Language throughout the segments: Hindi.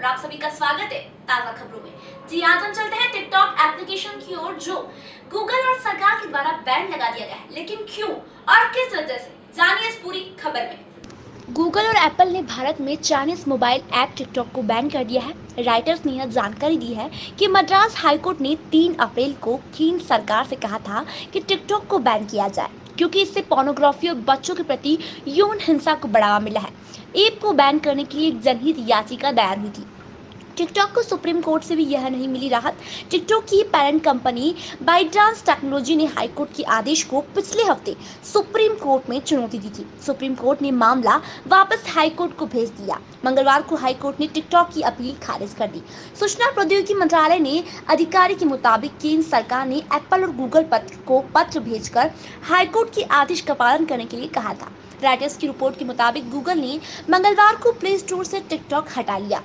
और आप सभी का स्वागत है ताज़ा खबरों में। जी आज हम चलते हैं टिकटॉक एप्लीकेशन की ओर, जो गूगल और सरकार के द्वारा बैन लगा दिया गया है। लेकिन क्यों और किस वजह से? जानिए इस पूरी खबर में। गूगल और एप्पल ने भारत में चाइनीज़ मोबाइल ऐप टिकटॉक को बैन कर दिया है। राइटर्स ने यह जानकारी दी है कि मद्रास हाईकोर्ट ने 3 अप्रैल को केंद्र सरकार से कहा था कि टिकटॉक को बैन किया जाए, क्योंकि इससे पोर्नोग्राफी और बच्चों के प्रति यौन हिंसा को बढ़ावा मिला है। ऐप को बैन करने के लिए एक जनहित याचिका दायर हुई थी। टिकटॉक को सुप्रीम कोर्ट से भी यह नहीं मिली राहत। टिकटॉक की पेरेंट कंपनी बाइट्रांस टेक्नोलॉजी ने हाईकोर्ट के आदेश को पिछले हफ़्ते सुप्रीम कोर्ट में चुनौती दी थी। सुप्रीम कोर्ट ने मामला वापस हाईकोर्ट को भेज दिया। मंगलवार को हाईकोर्ट ने टिकटॉक की अपील खारिज कर दी। सूचना प्रौद्योगिकी मंत्रालय ने अधिकारी के मुताबिक केंद्र सरकार ने एप्पल और गूगल पत्र को पत्र भेजकर हाईकोर्ट के आदेश का पालन करने के लिए कहा था। राइटर्स की रिपोर्ट के मुताबिक गूगल ने मंगलवार को प्ले स्टोर से टिकटॉक हटा लिया।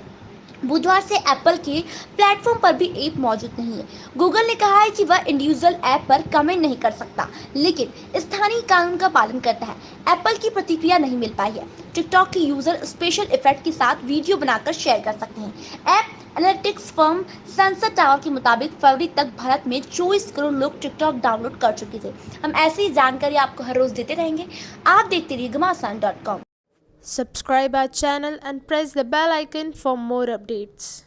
बुधवार से एप्पल के प्लेटफॉर्म पर भी ऐप मौजूद नहीं है। गूगल ने कहा है कि वह इंडिविजुअल ऐप पर कमेंट नहीं कर सकता, लेकिन स्थानीय कानून का पालन करता है। एप्पल की प्रतिक्रिया नहीं मिल पाई है। टिकटॉक के यूज़र स्पेशल इफ़ेक्ट के साथ वीडियो बनाकर शेयर कर सकते हैं। App analytics firm Sensor Tower के मुताबिक फरवरी तक भारत में 24 करोड़ लोग टिकटॉक डाउनलोड कर चुके थे। हम ऐसी जानकारी आपको हर रोज देते रहेंगे। आप देखते रहिए Ghamasan dot com Subscribe our channel and press the bell icon for more updates.